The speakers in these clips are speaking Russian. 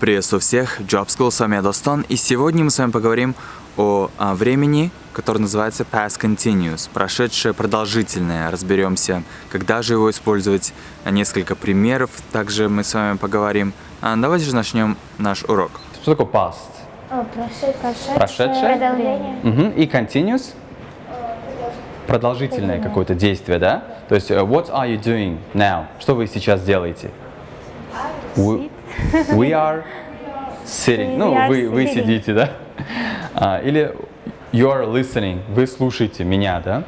Приветствую всех, Job School, с вами я Достон, и сегодня мы с вами поговорим о, о времени, которое называется past continuous, прошедшее продолжительное. Разберемся, когда же его использовать, несколько примеров также мы с вами поговорим. А, давайте же начнем наш урок. Что такое past? О, прошедшее, Прошедшее? продолжение. Мгм. И continuous? Продолжительное какое-то действие, да? То есть, э, what are you doing now? Что вы сейчас делаете? We, we are sitting. Ну, are вы, вы сидите, да? А, или you are listening. Вы слушаете меня, да?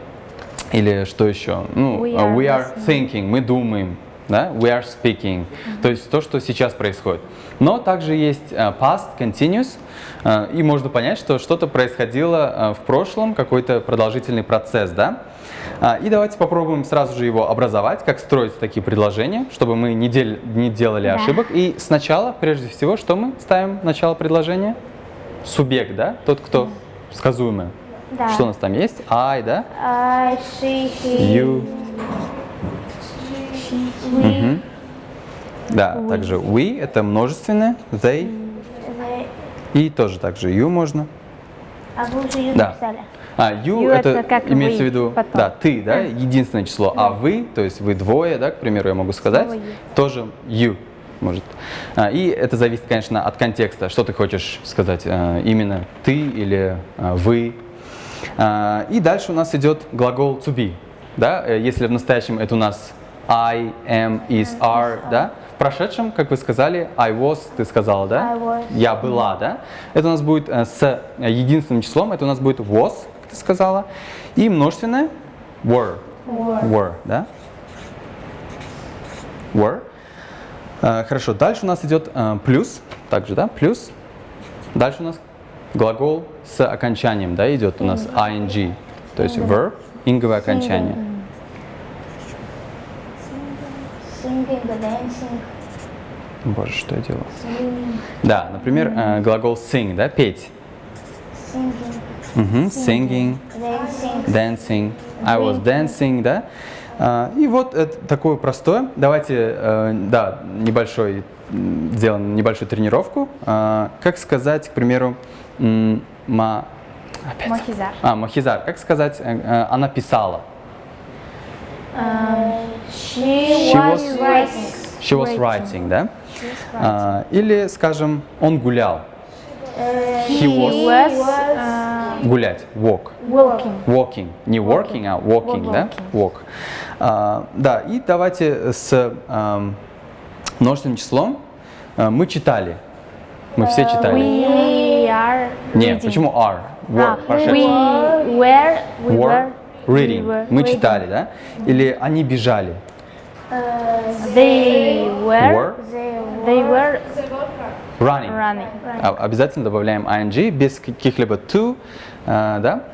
Или что еще? Ну, We а, are we are thinking. Мы думаем. Да? We are speaking. То есть то, что сейчас происходит. Но также есть а, past, continuous. а, И можно понять, что что-то происходило в прошлом, какой-то продолжительный процесс, да? А, И давайте попробуем сразу же его образовать, как строить такие предложения, чтобы мы не, дел- не делали Да. ошибок. И сначала, прежде всего, что мы ставим начало предложения? Субъект, да? Тот, кто сказуемый. Да. Что у нас там есть? I, да? I, she, he, You. we, Да, также we это множественное, they they. и тоже также you можно. А вы уже you Да. написали. А, you, You это, это как имеется в виду, потом. да, ты, да, единственное число, а вы, то есть вы двое, да, к примеру, я могу сказать, Слово you. тоже you может. А, и это зависит, конечно, от контекста, что ты хочешь сказать, а, именно ты или а, вы. А, и дальше у нас идет глагол to be, да, э, если в настоящем это у нас I, am, is, are, да, прошедшем, как вы сказали, I was, ты сказала, да? I was. Я была, да? Это у нас будет э, с э, единственным числом, это у нас будет was, как ты сказала, и множественное were. Were, да? Were. Э, Хорошо, дальше у нас идет плюс, также, да, плюс. Дальше у нас глагол с окончанием, да, идет у нас ing, то есть verb, инговое окончание. Singing, dancing, Боже, что я делаю? singing, Да, например, э, глагол sing, да, петь. singing, Мгм, singing, dancing. dancing, I was dancing, да. А, И вот это такое простое. Давайте, э, да, небольшой, сделаем небольшую тренировку. А, Как сказать, к примеру, ма... Опять. Мохизар. А, Махизар. Как сказать, э, э, она писала? She, She was, writing. She was writing, да? А, Или, скажем, он гулял. He was uh, гулять, walk. walking. Walking, не working, а walking, да? Walk. А, да, и давайте с множественным числом а, мы читали. Мы все читали. We are Нет, почему are? Were, А, we were, we Were were reading. we were Мы reading. читали, да? Или они бежали. They were, Were they were running. running. А- Обязательно добавляем ing без каких-либо to, а, да?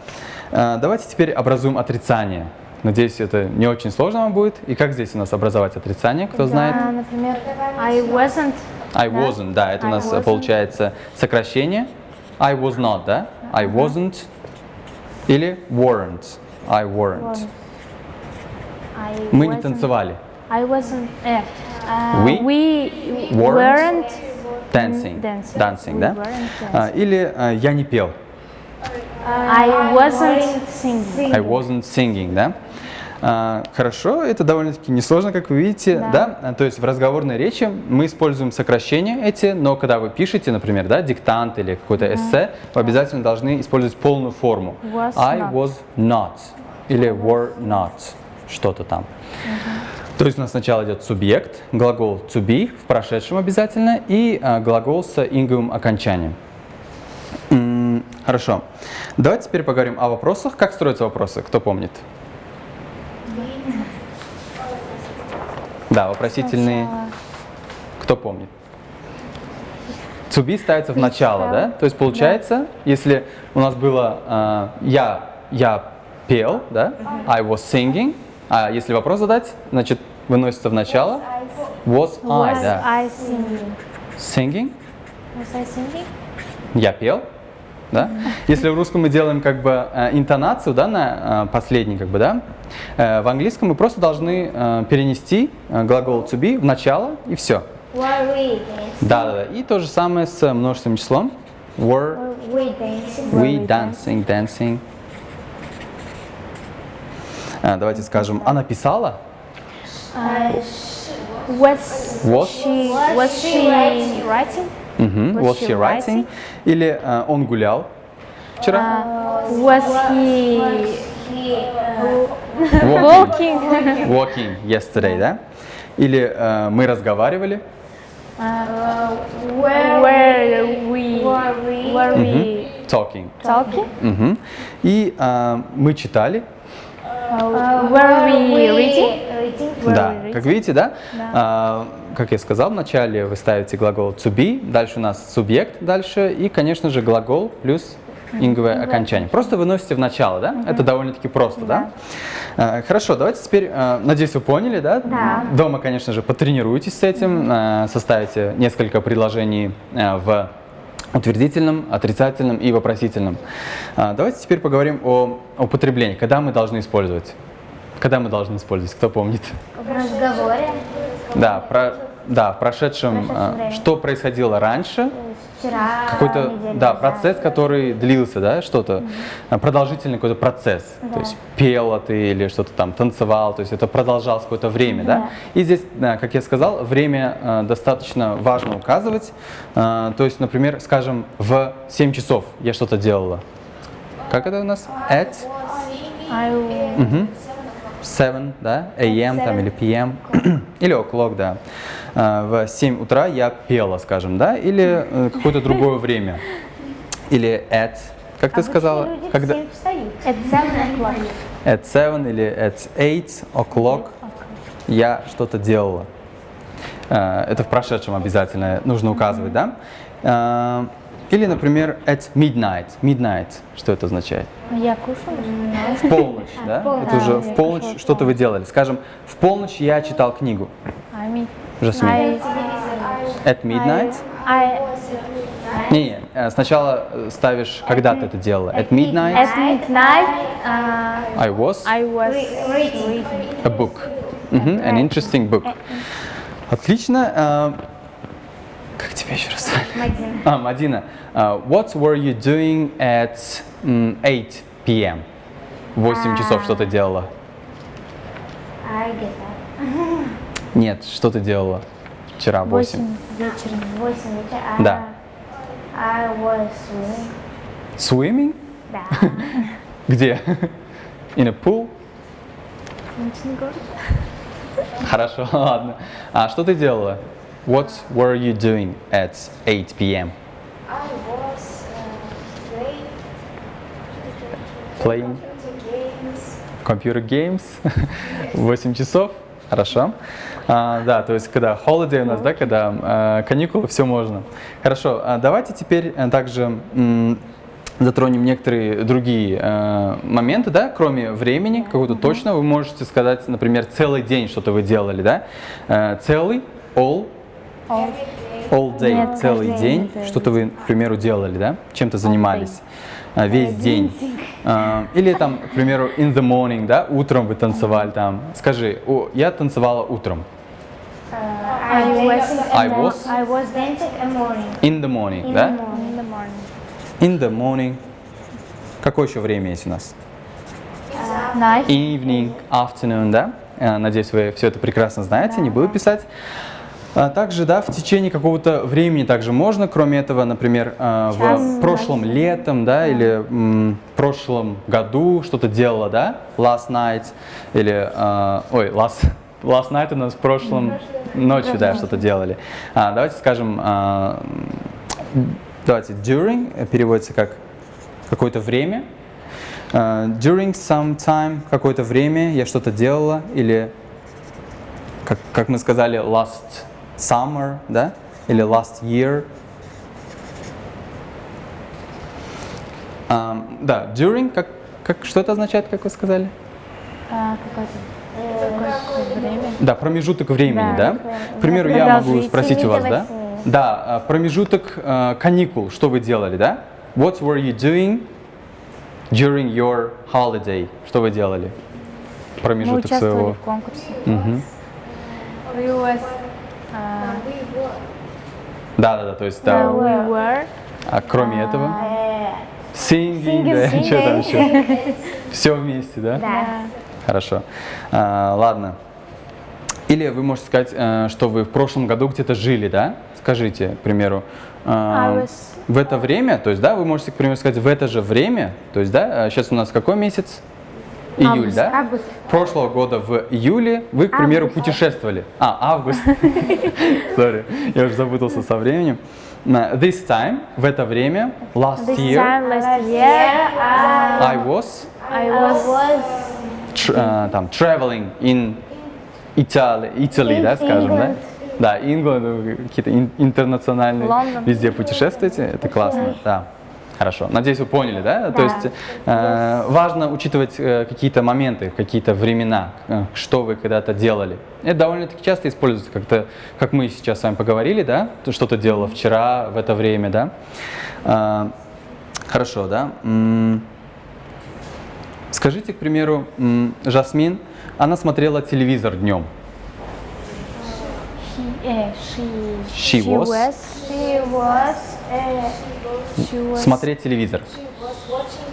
А, Давайте теперь образуем отрицание. Надеюсь, это не очень сложно вам будет. И как здесь у нас образовать отрицание, кто знает? Да, например, I wasn't. I Да. wasn't, да, это у I нас wasn't. получается сокращение. I was not, да? I wasn't. Или weren't. I weren't. I Мы не wasn't- танцевали. I wasn't. э, uh, We we weren't weren't Dancing. dancing. Dancing, We да? weren't А, Или а, я не пел. I wasn't singing. I wasn't singing, да? А, Хорошо, это довольно-таки несложно, как вы видите, да. А, То есть в разговорной речи мы используем сокращения эти, но когда вы пишете, например, да, диктант или какое-то эссе, вы обязательно должны использовать полную форму. Was I not. was not или were not, что-то там. То есть у нас сначала идет субъект, глагол to be в прошедшем обязательно и а, глагол с инговым окончанием. Хорошо. Давайте теперь поговорим о вопросах. Как строятся вопросы? Кто помнит? Да, вопросительные. Кто помнит? To be ставится в начало, да? То есть получается, если у нас было а, я, я пел, да? I was singing. А если вопрос задать, значит выносится в начало. Was I, Was да? I singing? Singing. Was I singing? Я пел, да? Если в русском мы делаем как бы э, интонацию, да, на э, последний, как бы, да, э, в английском мы просто должны перенести глагол to be в начало и все. Were we dancing? Да, да, да. И то же самое с множественным числом. Were Were we dancing? we dancing, dancing. А, давайте скажем, она писала? Was, Was? she was she writing? Was Was she writing? Или а, он гулял вчера? Was he Walking. walking? Walking yesterday, да? Или а, мы разговаривали? Were we were we Talking. talking? Мгм. И а, мы читали? Were we reading? Да, как видите, да? А, как я сказал вначале, вы ставите глагол to be, дальше у нас субъект дальше, и, конечно же, глагол плюс инговое окончание. Просто выносите в начало, да? Это довольно-таки просто, да? А, Хорошо, давайте теперь, а, надеюсь, вы поняли, да? Да. Дома, конечно же, потренируйтесь с этим, а, составите несколько предложений а, в утвердительном, отрицательном и вопросительном. А, Давайте теперь поговорим о употреблении. Когда мы должны использовать? Когда мы должны использовать? Кто помнит? В разговоре. Да, про, да, в прошедшем, прошедшем а, что происходило раньше, Вчера. какой-то, да, процесс, который длился, да, что-то, а, продолжительный какой-то процесс, то есть пела ты или что-то там танцевал, то есть это продолжалось какое-то время, да, и здесь, да, как я сказал, время а, достаточно важно указывать, А, то есть, например, скажем, в 7 часов я что-то делала, как это у нас? At? Мгм. 7, да, AM там или PM, или o'clock, да. А, В 7 утра я пела, скажем, да, или э, какое-то другое время. Или at, как ты сказала? Когда? at seven o'clock. At 7 или at 8 o'clock я что-то делала. А, Это в прошедшем обязательно нужно указывать, да? А, Или, например, at midnight. Midnight, что это означает? Я кушала. В полночь, да? Это уже в полночь что-то вы делали. Скажем, в полночь я читал книгу. Жасмин. At midnight? I, Не, не, э, сначала э, ставишь, когда ты это делала. At midnight at midnight, uh, I was I was Reading. a book. Мгм, An interesting book. Отлично. э, Как тебя еще раз? Мадина. А, Мадина. э, What were you doing at м, 8 p.m.? В 8 часов что ты делала? I get that. Нет, что ты делала вчера в 8? восемь вечера. Восемь вечера. а Да. I was swimming. Swimming? Да. Где? In a pool? Ночный город. Хорошо, ладно. А что ты делала? What were you doing at 8 p.m.? I was uh, Playing games. computer games? 8 часов? Хорошо. А, да, то есть когда holiday у нас, да, когда а, каникулы, все можно. Хорошо, а давайте теперь а, также затронем некоторые другие э, моменты, да, кроме времени, какого-то точно, вы можете сказать, например, целый день что-то вы делали, да, Э, целый, all, all day, Нет, целый день, день. что-то вы, к примеру, делали, да, чем-то занимались, А, весь день. А, Или там, к примеру, in the morning, да, утром вы танцевали там. Скажи, о, я танцевала утром. I was I was I was dancing in the morning. in the morning, In да? the morning. in the morning. In the morning. Какое еще время есть у нас? Night. Evening, afternoon, да? Э, Надеюсь, вы все это прекрасно знаете, не буду писать. А также, да, в течение какого-то времени также можно, кроме этого, например, э, в прошлом летом, да, или м, прошлом году что-то делала, да, last night, или, э, ой, last, last night у нас в прошлом ночью, да, что-то делали. А, давайте скажем, м, давайте during э, переводится как какое-то время, Uh, during some time, какое-то время я что-то делала, или, как, как мы сказали, last summer, да, или last year. Um, да, during, как, как, что это означает, как вы сказали? А, какое-то время. Да, промежуток времени, Да, да? К примеру, я могу спросить у вас, да? Да, а, промежуток а, каникул, что вы делали, да? What were you doing during your holiday? Что вы делали? Мы Промежуток участвовали своего. в конкурсе. Мгм. We was, uh, Да-да-да, то есть, да, we were. а кроме этого, Uh, singing, Singing, да, singing. что там еще? Все вместе, да? да. Хорошо. А, ладно. Или вы можете сказать, э, что вы в прошлом году где-то жили, да? Скажите, к примеру, I was- в это время, то есть, да, вы можете, к примеру, сказать, в это же время, то есть, да, сейчас у нас какой месяц? Июль, Август. да? Август. Прошлого года в июле вы, к примеру, Август. путешествовали. А, август. Sorry, я уже запутался со временем. This time, в это время, last This year, time last year, uh, I was I I was was tr- э, там traveling in Italy, Italy, да, скажем, да? England. Да, England, вы какие-то ин- интернациональные, Лондон. везде путешествуете, это классно, да. Хорошо. Надеюсь, вы поняли, да? То Да. есть э, важно учитывать э, какие-то моменты, какие-то времена, э, что вы когда-то делали. Это довольно-таки часто используется, как-то, как мы сейчас с вами поговорили, да? Что-то делала вчера в это время, да? Э, хорошо, да? Скажите, к примеру, Жасмин, она смотрела телевизор днем. He, uh, she, She was? she was uh, she was Смотреть телевизор.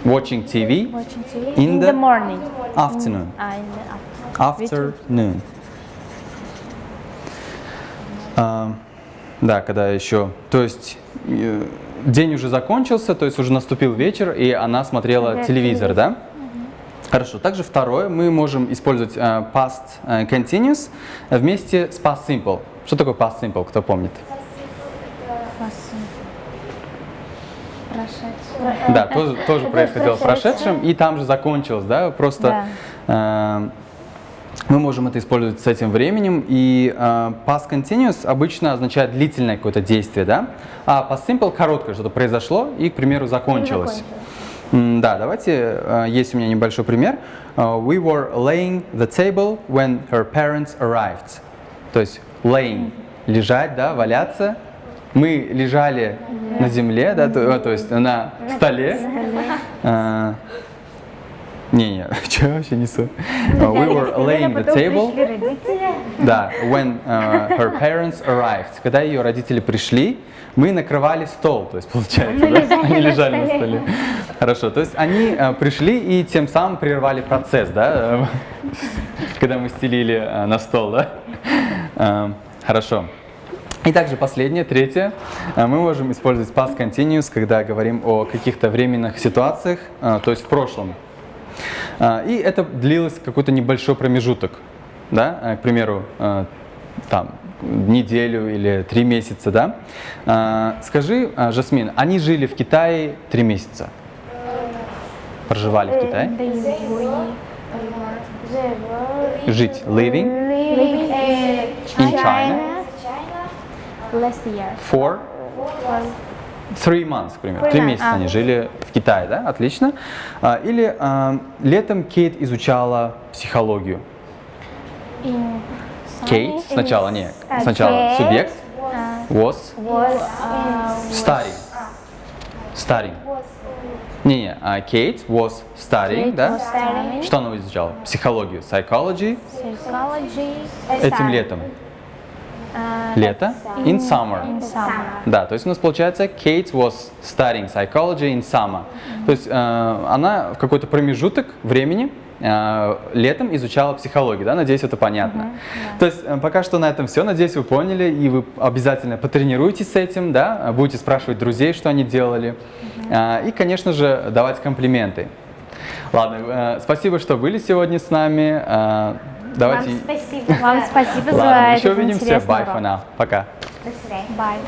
Watching TV, watching TV In in, the the, morning. afternoon. Ah, in the afternoon. Afternoon. Да, когда еще, то есть э, день уже закончился, то есть уже наступил вечер, и она смотрела Смотрела телевизор, да? Хорошо. Также второе, мы можем использовать э, past э, continuous вместе с past simple. Что такое past simple, кто помнит? Прошедшее. Да, тоже, тоже происходило в прошедшем, и там же закончилось, да, просто э, мы можем это использовать с этим временем, и э, past continuous обычно означает длительное какое-то действие, да, а past simple короткое, что-то произошло и, к примеру, закончилось. М, Да, давайте, э, есть у меня небольшой пример. Э, We were laying the table when her parents arrived. То есть laying, лежать, да, валяться. Мы лежали на земле, да, то, э, то есть на столе. Не-не, что вообще несу? Uh, We were laying the table. Да, when uh, her parents arrived. Когда ее родители пришли, мы накрывали стол, то есть получается, да? Они лежали на столе. Хорошо, то есть они э, пришли и тем самым прервали процесс, да, когда мы стелили э, на стол, да? Э, Хорошо. И также последнее, третье, э, мы можем использовать past continuous, когда говорим о каких-то временных ситуациях, то есть в прошлом. А, И это длилось какой-то небольшой промежуток, да, э, к примеру, э, там, неделю или три месяца, да. А, Скажи, а, Жасмин, они жили в Китае три месяца? Проживали в Китае? Were Жить, living living in in China last year. for three months, к примеру. Три месяца а. они жили в Китае, да? Отлично. А, Или а, летом Кейт изучала психологию. In Кейт сначала, не, а, сначала Кейт субъект uh, was was studying. Studying. Не-не, а Кейт was studying, Kate да? was studying Что она изучала? Психологию, psychology psychology этим летом. Uh, Лето? In summer. in summer. Да, то есть у нас получается Kate was studying psychology in summer. То есть э, она в какой-то промежуток времени э, летом изучала психологию, да, надеюсь, это понятно. То есть э, пока что на этом все, надеюсь, вы поняли, и вы обязательно потренируйтесь с этим, да, будете спрашивать друзей, что они делали, Э, и, конечно же, давать комплименты. Ладно, э, спасибо, что были сегодня с нами. Э, Давайте. Вам спасибо. Вам спасибо за Ладно, еще этот увидимся. урок. for now. Пока. До свидания. Bye.